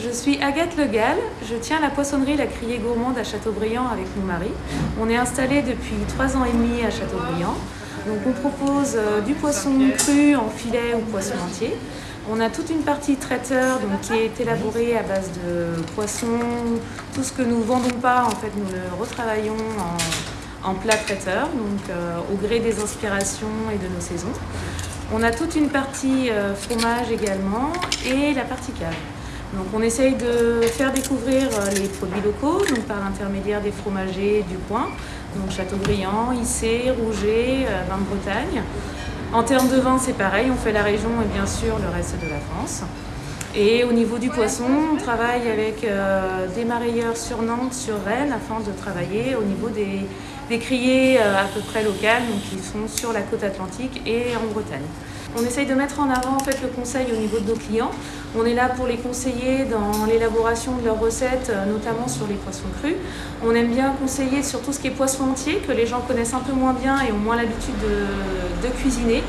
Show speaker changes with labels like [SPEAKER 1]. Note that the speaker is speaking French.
[SPEAKER 1] Je suis Agathe Legal, je tiens la poissonnerie La Criée Gourmande à Châteaubriand avec mon mari. On est installé depuis trois ans et demi à Châteaubriand. Donc on propose euh, du poisson cru en filet ou poisson entier. On a toute une partie traiteur donc, qui est élaborée à base de poisson. Tout ce que nous ne vendons pas, en fait, nous le retravaillons en, plat traiteur, donc euh, au gré des inspirations et de nos saisons. On a toute une partie euh, fromage également et la partie cave. Donc on essaye de faire découvrir euh, les produits locaux donc par l'intermédiaire des fromagers du coin, donc Châteaubriand, Issé, Rouget, euh, vin de Bretagne. En termes de vin, c'est pareil, on fait la région et bien sûr le reste de la France. Et au niveau du poisson, on travaille avec des marailleurs sur Nantes, sur Rennes, afin de travailler au niveau des, des criées à peu près locales, donc qui sont sur la côte atlantique et en Bretagne. On essaye de mettre en avant en fait, le conseil au niveau de nos clients. On est là pour les conseiller dans l'élaboration de leurs recettes, euh, notamment sur les poissons crus. On aime bien conseiller sur tout ce qui est poisson entier, que les gens connaissent un peu moins bien et ont moins l'habitude de, de cuisiner.